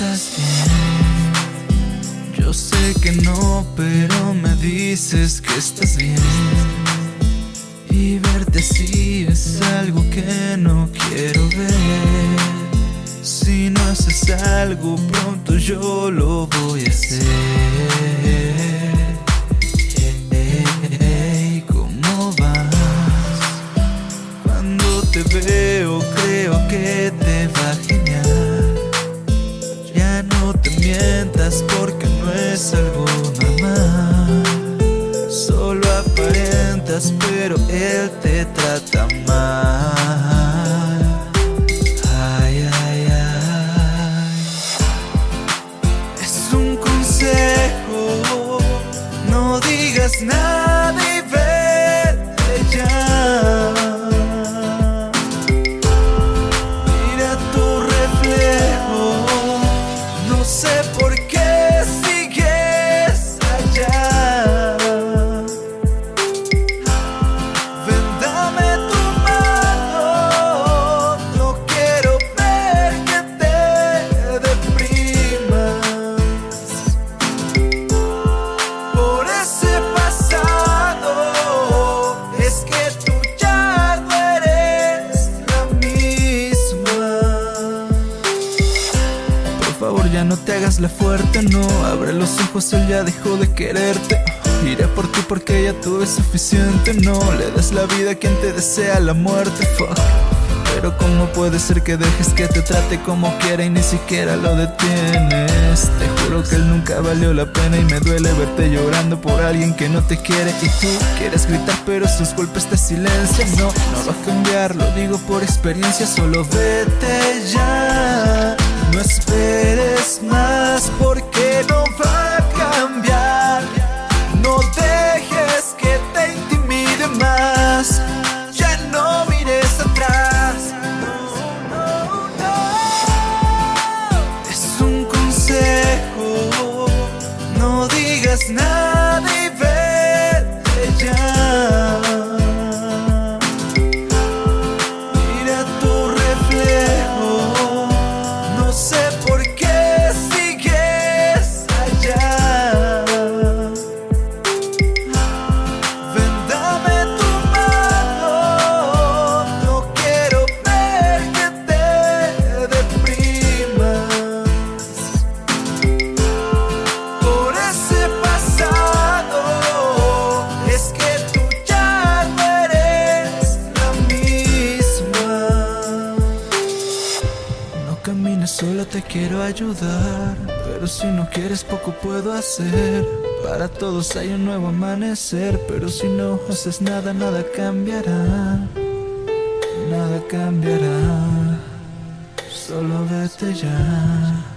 estás bien. Yo sé que no, pero me dices que estás bien. Y verte así es algo que no quiero ver. Si no haces algo pronto yo lo voy a hacer. Hey, ¿Cómo vas? Cuando te veo pero él te trata mal. Ay, ay, ay. Es un consejo No digas nada favor ya no te hagas la fuerte, no. Abre los ojos, él ya dejó de quererte. Iré por ti porque ya tuve suficiente, no. Le des la vida a quien te desea la muerte, fuck. Pero cómo puede ser que dejes que te trate como quiera y ni siquiera lo detienes Te juro que él nunca valió la pena y me duele verte llorando por alguien que no te quiere. Y tú quieres gritar pero sus golpes te silencian No, no va a cambiar, lo digo por experiencia, solo vete ya no esperes más porque no va a cambiar. No dejes que te intimide más. Ya no mires atrás. No, no, no. Es un consejo. No digas nada Sola, te quiero ayudar. Pero si no quieres, poco puedo hacer. Para todos hay un nuevo amanecer. Pero si no haces nada, nada cambiará. Nada cambiará. Solo vete ya.